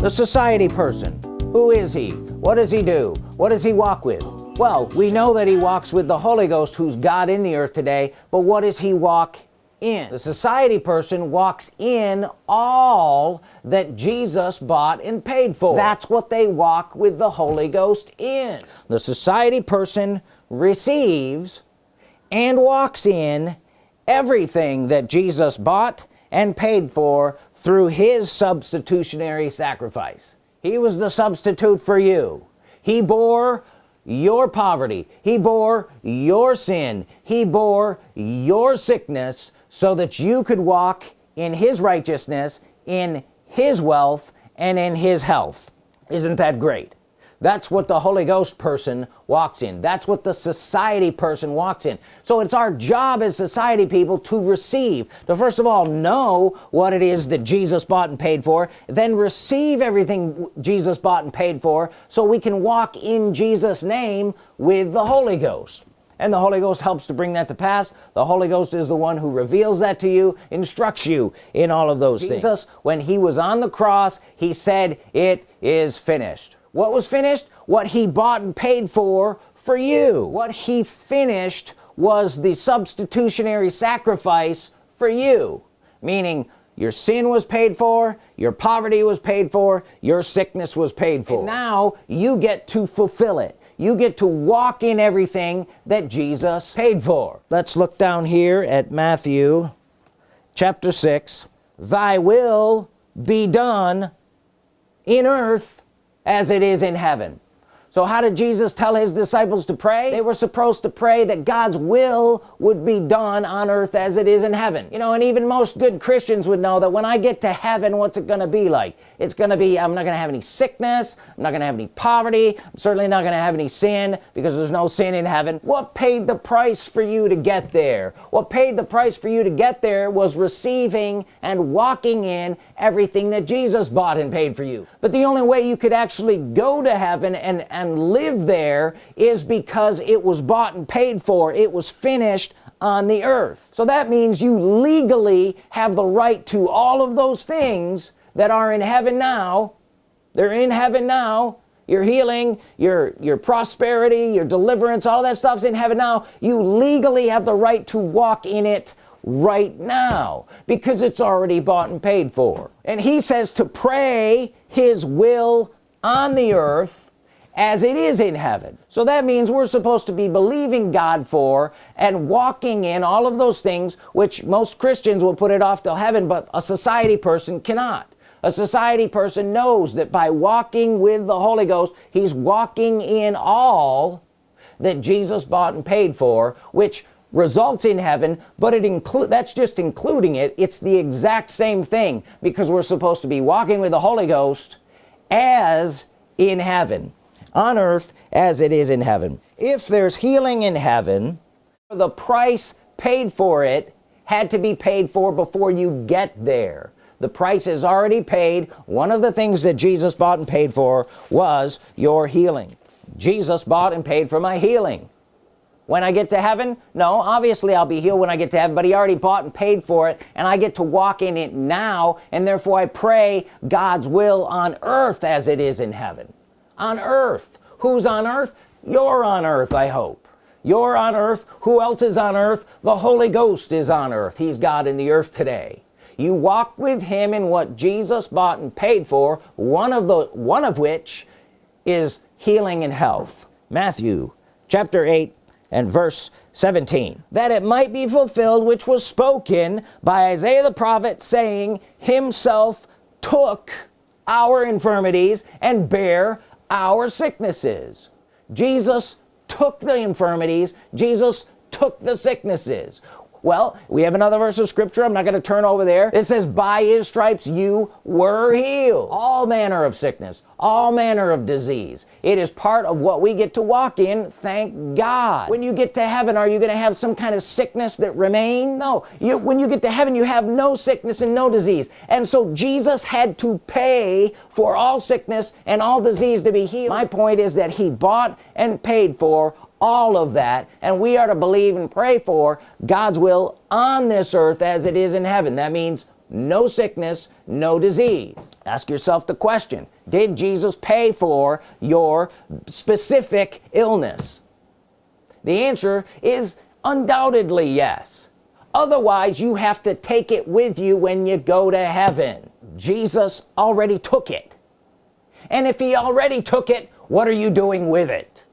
the society person. Who is he? What does he do? What does he walk with? Well we know that he walks with the Holy Ghost who's God in the earth today but what does he walk in? The society person walks in all that Jesus bought and paid for. That's what they walk with the Holy Ghost in. The society person receives and walks in everything that Jesus bought and paid for through his substitutionary sacrifice. He was the substitute for you. He bore your poverty. He bore your sin. He bore your sickness so that you could walk in his righteousness in his wealth and in his health. Isn't that great that's what the Holy Ghost person walks in. That's what the society person walks in. So it's our job as society people to receive. To first of all know what it is that Jesus bought and paid for then receive everything Jesus bought and paid for so we can walk in Jesus name with the Holy Ghost. And the Holy Ghost helps to bring that to pass. The Holy Ghost is the one who reveals that to you instructs you in all of those Jesus, things. Jesus when he was on the cross he said it is finished what was finished? What he bought and paid for for you. What he finished was the substitutionary sacrifice for you. Meaning your sin was paid for your poverty was paid for your sickness was paid for. And now you get to fulfill it. You get to walk in everything that Jesus paid for. Let's look down here at Matthew chapter 6 thy will be done in earth as it is in heaven so how did Jesus tell his disciples to pray? They were supposed to pray that God's will would be done on earth as it is in heaven. You know and even most good Christians would know that when I get to heaven what's it gonna be like? It's gonna be I'm not gonna have any sickness I'm not gonna have any poverty I'm certainly not gonna have any sin because there's no sin in heaven. What paid the price for you to get there? What paid the price for you to get there was receiving and walking in everything that Jesus bought and paid for you. But the only way you could actually go to heaven and and live there is because it was bought and paid for. It was finished on the earth. So that means you legally have the right to all of those things that are in heaven now. They're in heaven now. Your healing your your prosperity your deliverance all that stuff's in heaven now. You legally have the right to walk in it right now because it's already bought and paid for. And he says to pray his will on the earth as it is in heaven. So that means we're supposed to be believing God for and walking in all of those things which most Christians will put it off till heaven but a society person cannot. A society person knows that by walking with the Holy Ghost he's walking in all that Jesus bought and paid for which results in heaven but it include that's just including it. It's the exact same thing because we're supposed to be walking with the Holy Ghost as in heaven on earth as it is in heaven. If there's healing in heaven the price paid for it had to be paid for before you get there. The price is already paid. One of the things that Jesus bought and paid for was your healing. Jesus bought and paid for my healing. When I get to heaven? No obviously I'll be healed when I get to heaven but he already bought and paid for it and I get to walk in it now and therefore I pray God's will on earth as it is in heaven on earth. Who's on earth? You're on earth I hope. You're on earth. Who else is on earth? The Holy Ghost is on earth. He's God in the earth today. You walk with him in what Jesus bought and paid for one of the one of which is healing and health. Matthew chapter 8 and verse 17 that it might be fulfilled which was spoken by Isaiah the prophet saying himself took our infirmities and bare our sicknesses. Jesus took the infirmities. Jesus took the sicknesses well we have another verse of scripture. I'm not going to turn over there. It says by his stripes you were healed. All manner of sickness all manner of disease. It is part of what we get to walk in thank God. When you get to heaven are you gonna have some kind of sickness that remains? No. You when you get to heaven you have no sickness and no disease. And so Jesus had to pay for all sickness and all disease to be healed. My point is that he bought and paid for all of that and we are to believe and pray for God's will on this earth as it is in heaven. That means no sickness no disease. Ask yourself the question did Jesus pay for your specific illness? The answer is undoubtedly yes. Otherwise you have to take it with you when you go to heaven. Jesus already took it. And if he already took it what are you doing with it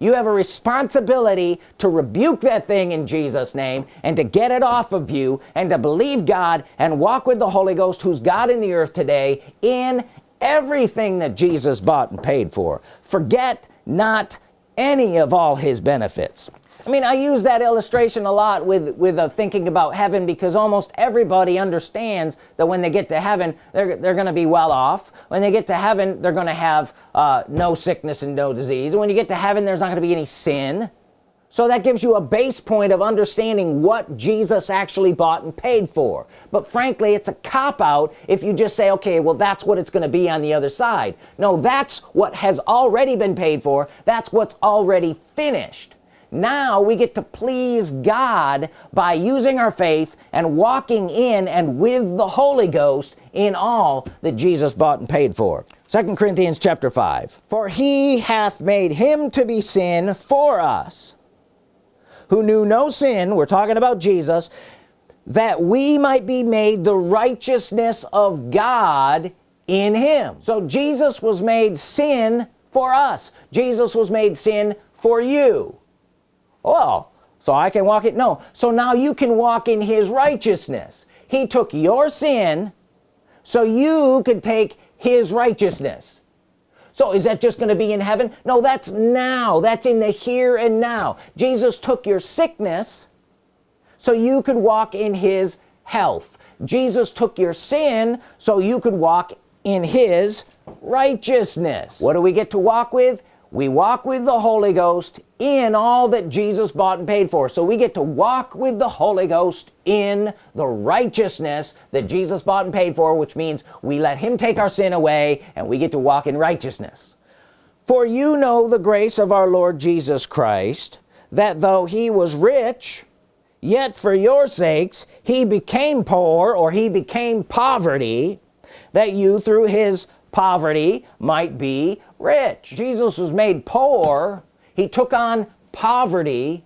you have a responsibility to rebuke that thing in Jesus name and to get it off of you and to believe God and walk with the Holy Ghost who's God in the earth today in everything that Jesus bought and paid for. Forget not any of all his benefits. I mean I use that illustration a lot with with uh, thinking about heaven because almost everybody understands that when they get to heaven they're, they're gonna be well off. When they get to heaven they're gonna have uh, no sickness and no disease. When you get to heaven there's not gonna be any sin so that gives you a base point of understanding what Jesus actually bought and paid for. But frankly it's a cop-out if you just say okay well that's what it's gonna be on the other side. No that's what has already been paid for. That's what's already finished. Now we get to please God by using our faith and walking in and with the Holy Ghost in all that Jesus bought and paid for. Second Corinthians chapter 5 for he hath made him to be sin for us who knew no sin we're talking about Jesus that we might be made the righteousness of God in him. So Jesus was made sin for us. Jesus was made sin for you. Oh so I can walk it no. So now you can walk in his righteousness. He took your sin so you could take his righteousness so is that just gonna be in heaven? No that's now. That's in the here and now. Jesus took your sickness so you could walk in his health. Jesus took your sin so you could walk in his righteousness. What do we get to walk with? We walk with the Holy Ghost in all that Jesus bought and paid for. So we get to walk with the Holy Ghost in the righteousness that Jesus bought and paid for which means we let him take our sin away and we get to walk in righteousness. For you know the grace of our Lord Jesus Christ that though he was rich yet for your sakes he became poor or he became poverty that you through his poverty might be rich. Jesus was made poor he took on poverty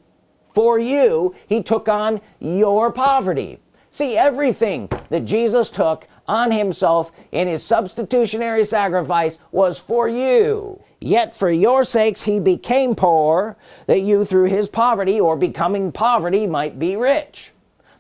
for you. He took on your poverty. See everything that Jesus took on himself in his substitutionary sacrifice was for you. Yet for your sakes he became poor that you through his poverty or becoming poverty might be rich.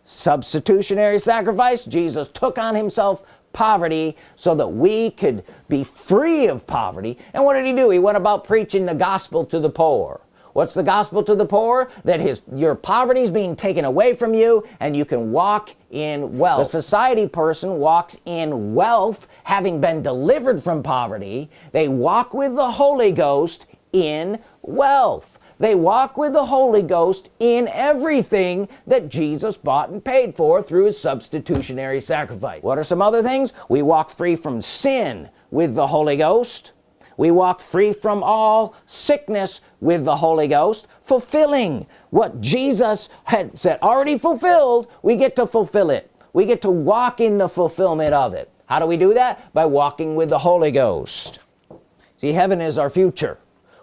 Substitutionary sacrifice Jesus took on himself poverty so that we could be free of poverty. And what did he do? He went about preaching the gospel to the poor. What's the gospel to the poor? That his your poverty is being taken away from you and you can walk in wealth. The society person walks in wealth having been delivered from poverty. They walk with the Holy Ghost in wealth they walk with the Holy Ghost in everything that Jesus bought and paid for through his substitutionary sacrifice. What are some other things? We walk free from sin with the Holy Ghost. We walk free from all sickness with the Holy Ghost fulfilling what Jesus had said already fulfilled. We get to fulfill it. We get to walk in the fulfillment of it. How do we do that? By walking with the Holy Ghost. See heaven is our future.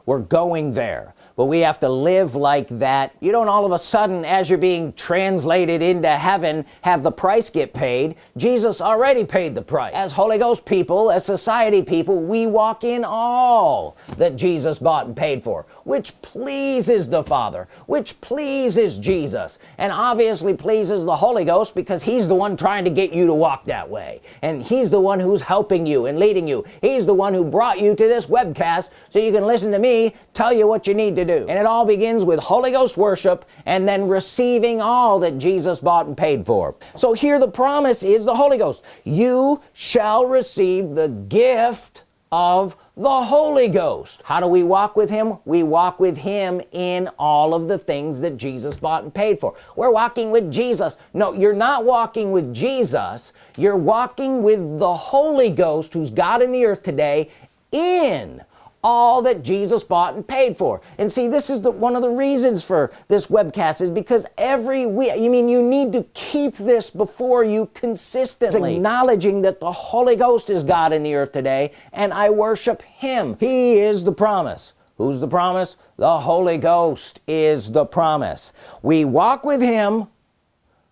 We're going there but we have to live like that. You don't all of a sudden as you're being translated into heaven have the price get paid. Jesus already paid the price. As Holy Ghost people as society people we walk in all that Jesus bought and paid for which pleases the Father which pleases Jesus and obviously pleases the Holy Ghost because he's the one trying to get you to walk that way. And he's the one who's helping you and leading you. He's the one who brought you to this webcast so you can listen to me tell you what you need to do. And it all begins with Holy Ghost worship and then receiving all that Jesus bought and paid for. So here the promise is the Holy Ghost. You shall receive the gift of the Holy Ghost. How do we walk with him? We walk with him in all of the things that Jesus bought and paid for. We're walking with Jesus. No you're not walking with Jesus. You're walking with the Holy Ghost who's God in the earth today in all that Jesus bought and paid for. And see this is the one of the reasons for this webcast is because every week you mean you need to keep this before you consistently acknowledging that the Holy Ghost is God in the earth today and I worship him. He is the promise. Who's the promise? The Holy Ghost is the promise. We walk with him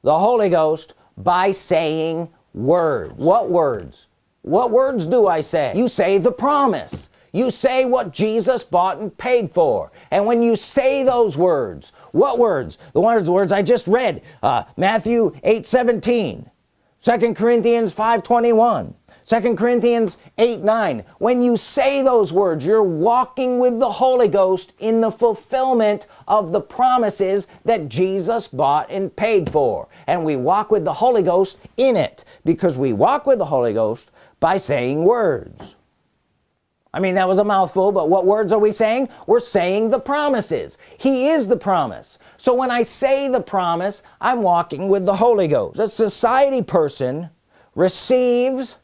the Holy Ghost by saying words. What words? What words do I say? You say the promise you say what Jesus bought and paid for. And when you say those words what words? The words the words I just read. Uh, Matthew 8 17 2 Corinthians 5 21 2 Corinthians 8 9 when you say those words you're walking with the Holy Ghost in the fulfillment of the promises that Jesus bought and paid for. And we walk with the Holy Ghost in it because we walk with the Holy Ghost by saying words I mean that was a mouthful but what words are we saying? We're saying the promises. He is the promise. So when I say the promise I'm walking with the Holy Ghost. The society person receives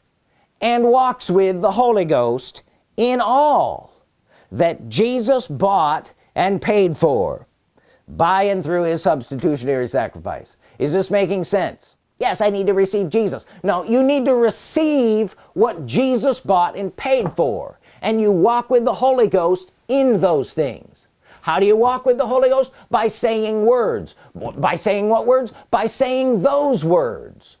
and walks with the Holy Ghost in all that Jesus bought and paid for by and through his substitutionary sacrifice. Is this making sense? Yes I need to receive Jesus. No you need to receive what Jesus bought and paid for and you walk with the Holy Ghost in those things. How do you walk with the Holy Ghost? By saying words. By saying what words? By saying those words.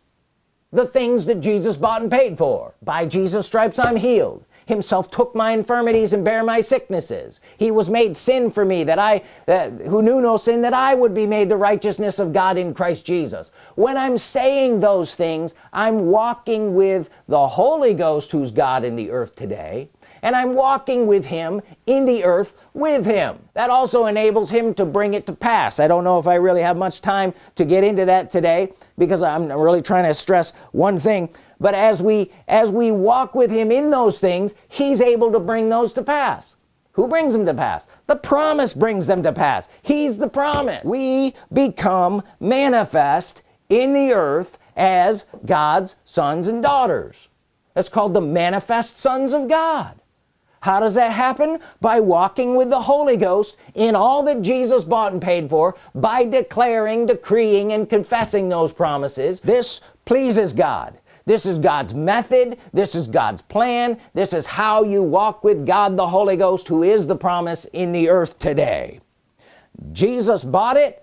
The things that Jesus bought and paid for. By Jesus stripes I'm healed. Himself took my infirmities and bear my sicknesses. He was made sin for me that I that, who knew no sin that I would be made the righteousness of God in Christ Jesus. When I'm saying those things I'm walking with the Holy Ghost who's God in the earth today and I'm walking with him in the earth with him. That also enables him to bring it to pass. I don't know if I really have much time to get into that today because I'm really trying to stress one thing. But as we as we walk with him in those things he's able to bring those to pass. Who brings them to pass? The promise brings them to pass. He's the promise. We become manifest in the earth as God's sons and daughters. That's called the manifest sons of God how does that happen? By walking with the Holy Ghost in all that Jesus bought and paid for by declaring decreeing and confessing those promises. This pleases God. This is God's method. This is God's plan. This is how you walk with God the Holy Ghost who is the promise in the earth today. Jesus bought it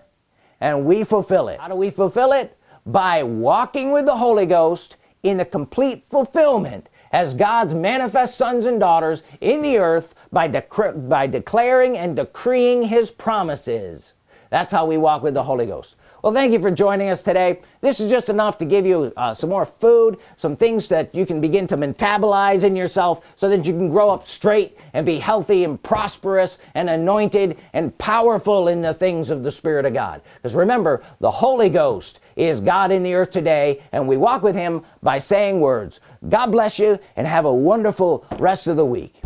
and we fulfill it. How do we fulfill it? By walking with the Holy Ghost in the complete fulfillment as God's manifest sons and daughters in the earth by, by declaring and decreeing his promises. That's how we walk with the Holy Ghost well thank you for joining us today. This is just enough to give you uh, some more food some things that you can begin to metabolize in yourself so that you can grow up straight and be healthy and prosperous and anointed and powerful in the things of the Spirit of God. Because remember the Holy Ghost is God in the earth today and we walk with him by saying words. God bless you and have a wonderful rest of the week